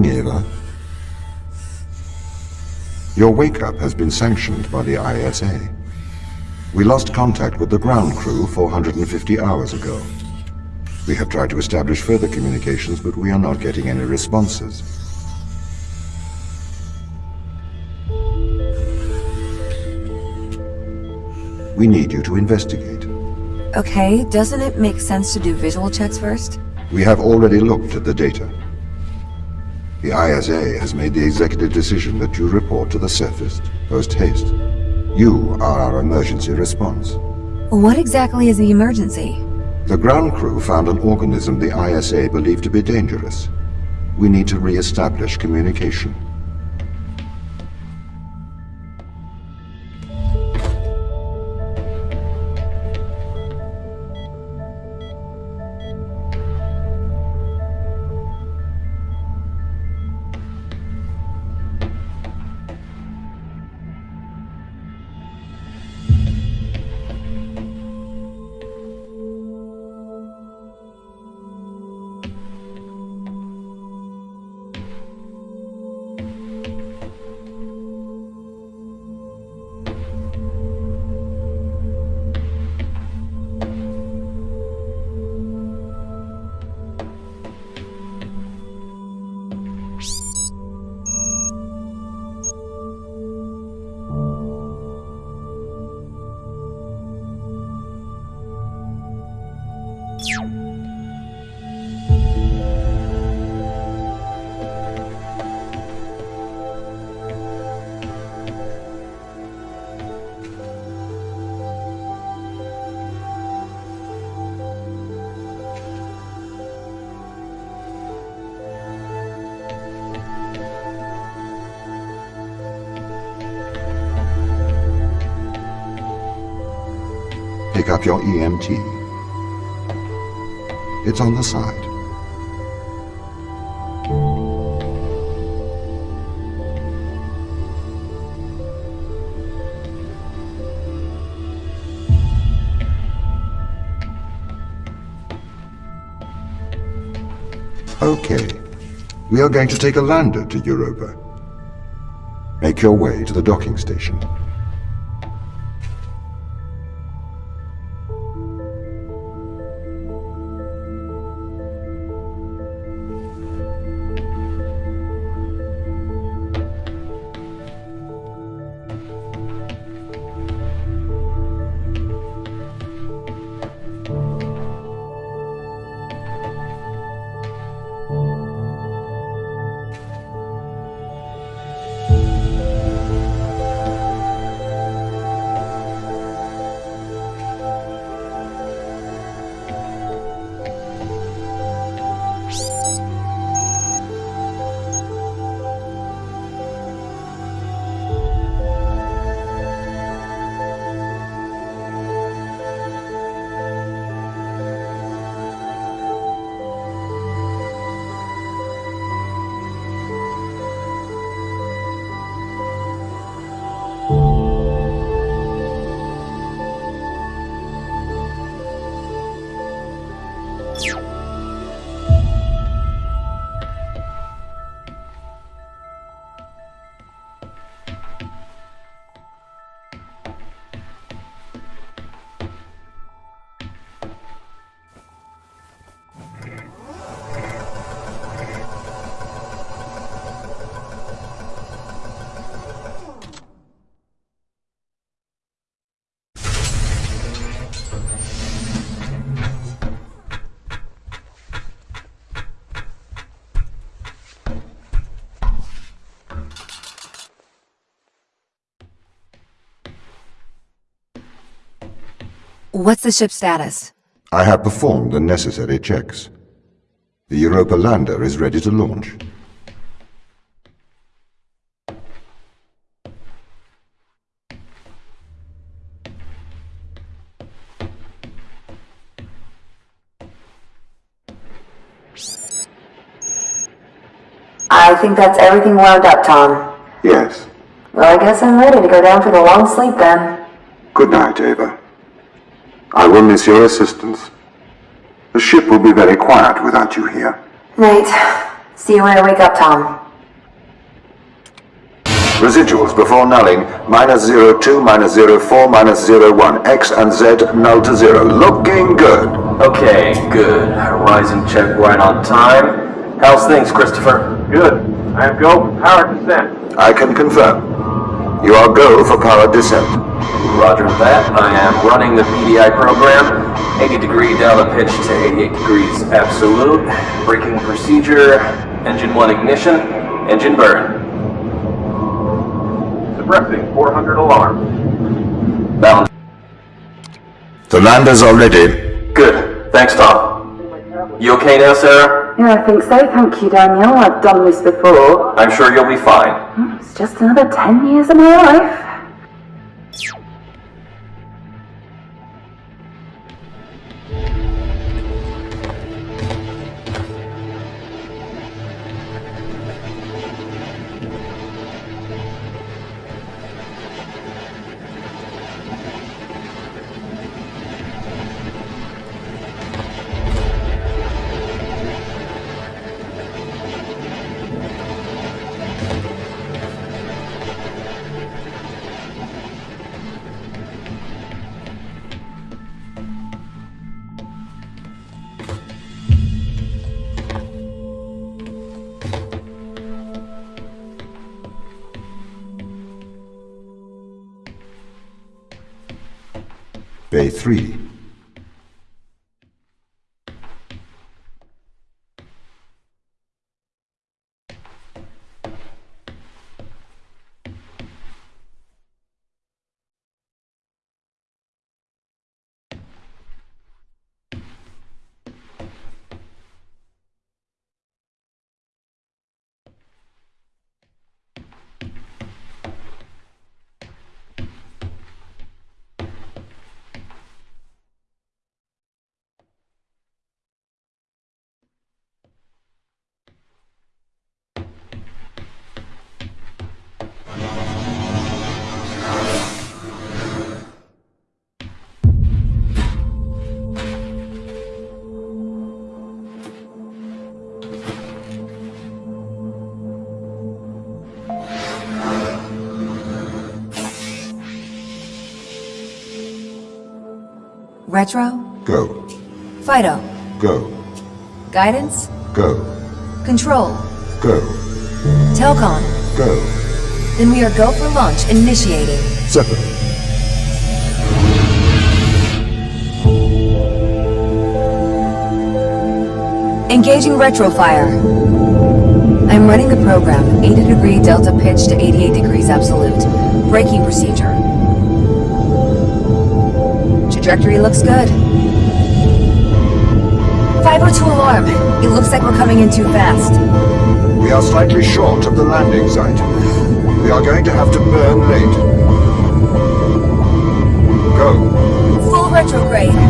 Morning, Ava. Your wake-up has been sanctioned by the ISA. We lost contact with the ground crew 450 hours ago. We have tried to establish further communications, but we are not getting any responses. We need you to investigate. Okay, doesn't it make sense to do visual checks first? We have already looked at the data. The ISA has made the executive decision that you report to the surface post-haste. You are our emergency response. What exactly is the emergency? The ground crew found an organism the ISA believed to be dangerous. We need to re-establish communication. Pick up your EMT. It's on the side. Okay. We are going to take a lander to Europa. Make your way to the docking station. What's the ship's status? I have performed the necessary checks. The Europa lander is ready to launch. I think that's everything wound up, Tom. Yes. Well, I guess I'm ready to go down for the long sleep then. Good night, Ava. I will miss your assistance. The ship will be very quiet without you here. Night. See you when I wake up, Tom. Residuals before nulling, minus 02, minus 04, minus 01. X and Z null to zero. Looking good. Okay, good. Horizon check right on time. How's things, Christopher? Good. I have go for power descent. I can confirm. You are go for power descent. Roger that. I am running the PDI program. 80 degree delta pitch to 88 degrees absolute. Braking procedure. Engine 1 ignition. Engine burn. Suppressing 400 alarm. Balance. The landers are ready. Good. Thanks, Tom. You okay now, Sarah? Yeah, I think so. Thank you, Daniel. I've done this before. I'm sure you'll be fine. Oh, it's just another 10 years of my life. Bay 3. Retro? Go. Fido? Go. Guidance? Go. Control? Go. Telcon? Go. Then we are go for launch initiating. Separate. Engaging retrofire. I'm running the program, 80 degree delta pitch to 88 degrees absolute. Braking procedure. Trajectory looks good. 502 alarm. It looks like we're coming in too fast. We are slightly short of the landing site. We are going to have to burn late. Go. Full retrograde.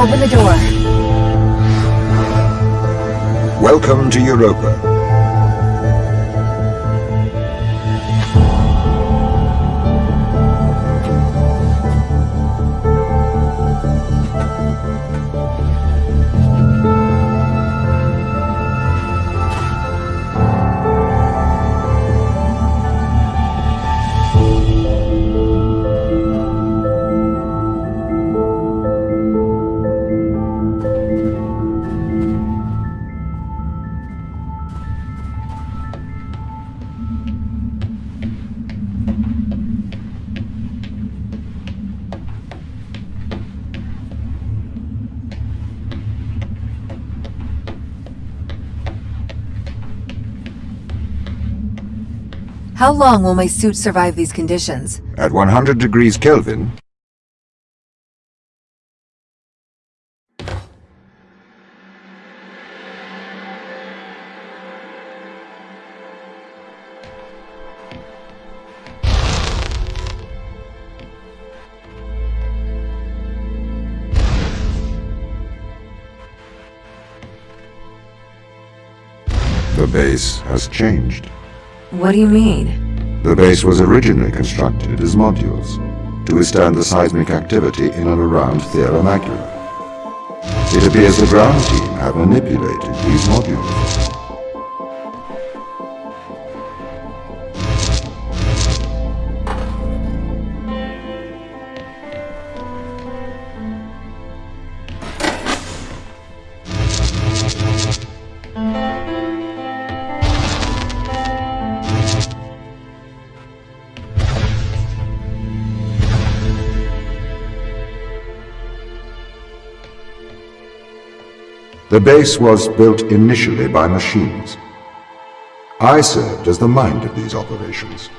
Open the door. Welcome to Europa. How long will my suit survive these conditions? At 100 degrees Kelvin, The base has changed. What do you mean? The base was originally constructed as modules to withstand the seismic activity in and around Thera Macula. It appears the ground team have manipulated these modules. The base was built initially by machines. I served as the mind of these operations.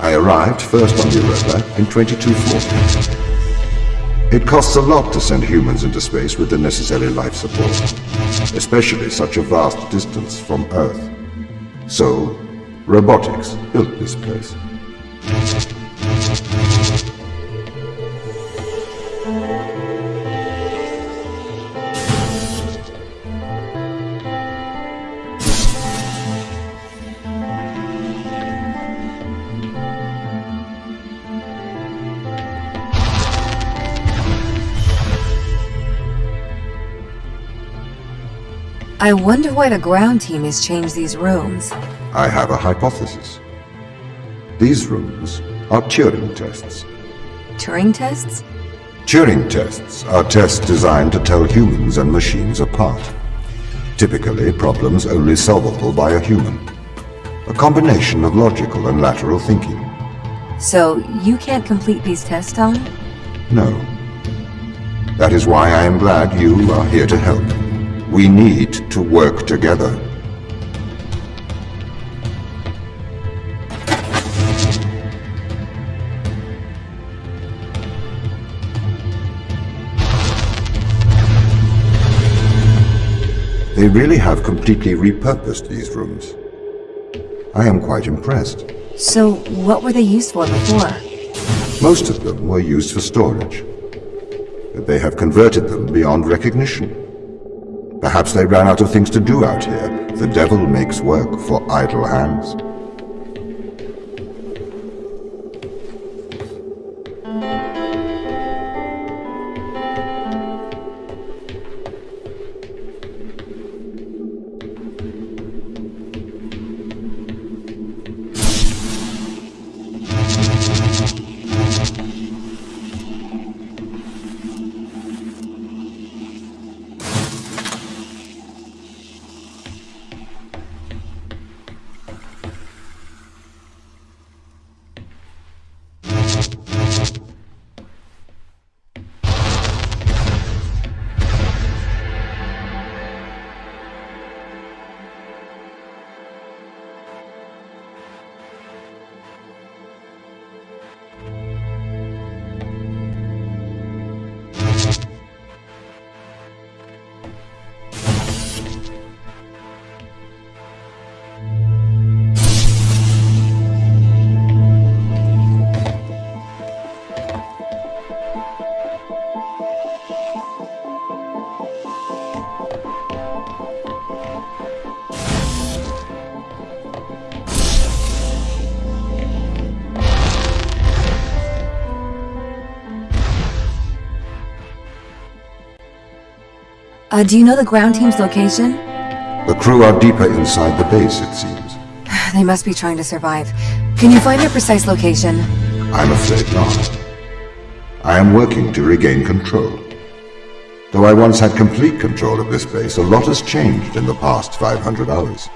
I arrived first on Europa in 2240. It costs a lot to send humans into space with the necessary life support, especially such a vast distance from Earth. So, robotics built this place. Wonder why the ground team has changed these rooms. I have a hypothesis. These rooms are Turing tests. Turing tests? Turing tests are tests designed to tell humans and machines apart. Typically, problems only solvable by a human. A combination of logical and lateral thinking. So, you can't complete these tests, Tom? No. That is why I am glad you are here to help. We need to work together. They really have completely repurposed these rooms. I am quite impressed. So, what were they used for before? Most of them were used for storage. But they have converted them beyond recognition. Perhaps they ran out of things to do out here. The devil makes work for idle hands. Uh, do you know the ground team's location? The crew are deeper inside the base, it seems. They must be trying to survive. Can you find their precise location? I'm afraid not. I am working to regain control. Though I once had complete control of this base, a lot has changed in the past 500 hours.